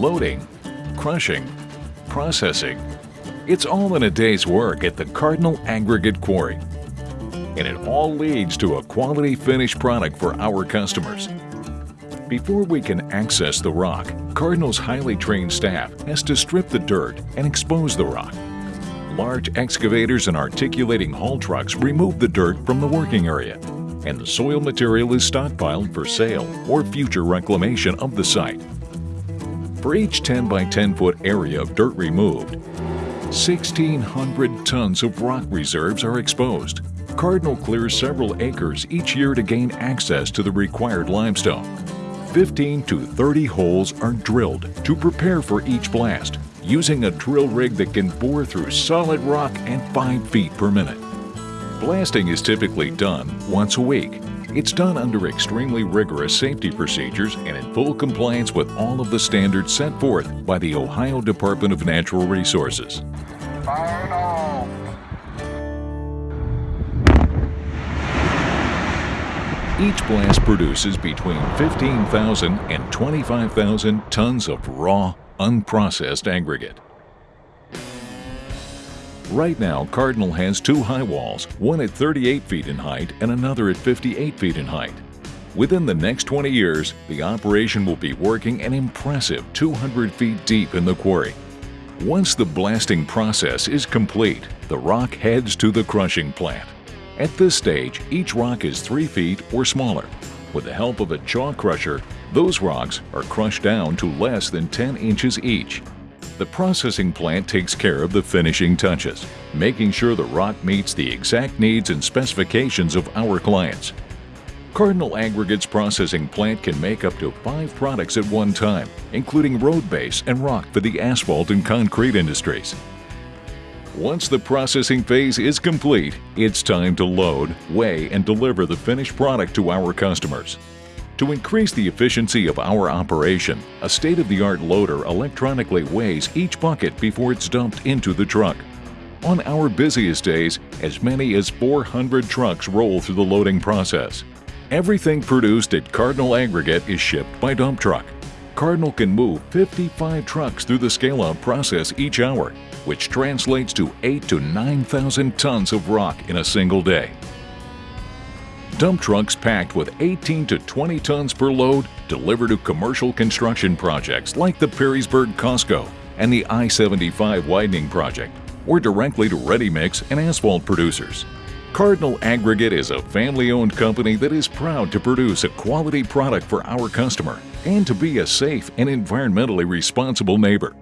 loading, crushing, processing. It's all in a day's work at the Cardinal Aggregate Quarry. And it all leads to a quality finished product for our customers. Before we can access the rock, Cardinal's highly trained staff has to strip the dirt and expose the rock. Large excavators and articulating haul trucks remove the dirt from the working area, and the soil material is stockpiled for sale or future reclamation of the site. For each 10 by 10 foot area of dirt removed, 1,600 tons of rock reserves are exposed. Cardinal clears several acres each year to gain access to the required limestone. 15 to 30 holes are drilled to prepare for each blast, using a drill rig that can bore through solid rock at 5 feet per minute. Blasting is typically done once a week. It's done under extremely rigorous safety procedures and in full compliance with all of the standards set forth by the Ohio Department of Natural Resources. Each blast produces between 15,000 and 25,000 tons of raw, unprocessed aggregate. Right now, Cardinal has two high walls, one at 38 feet in height and another at 58 feet in height. Within the next 20 years, the operation will be working an impressive 200 feet deep in the quarry. Once the blasting process is complete, the rock heads to the crushing plant. At this stage, each rock is 3 feet or smaller. With the help of a jaw crusher, those rocks are crushed down to less than 10 inches each. The processing plant takes care of the finishing touches, making sure the rock meets the exact needs and specifications of our clients. Cardinal Aggregates Processing Plant can make up to five products at one time, including road base and rock for the asphalt and concrete industries. Once the processing phase is complete, it's time to load, weigh, and deliver the finished product to our customers. To increase the efficiency of our operation, a state-of-the-art loader electronically weighs each bucket before it's dumped into the truck. On our busiest days, as many as 400 trucks roll through the loading process. Everything produced at Cardinal Aggregate is shipped by dump truck. Cardinal can move 55 trucks through the scale-out process each hour, which translates to 8 to 9,000 tons of rock in a single day. Dump trucks packed with 18 to 20 tons per load deliver to commercial construction projects like the Perrysburg Costco and the I-75 widening project, or directly to ready-mix and asphalt producers. Cardinal Aggregate is a family-owned company that is proud to produce a quality product for our customer and to be a safe and environmentally responsible neighbor.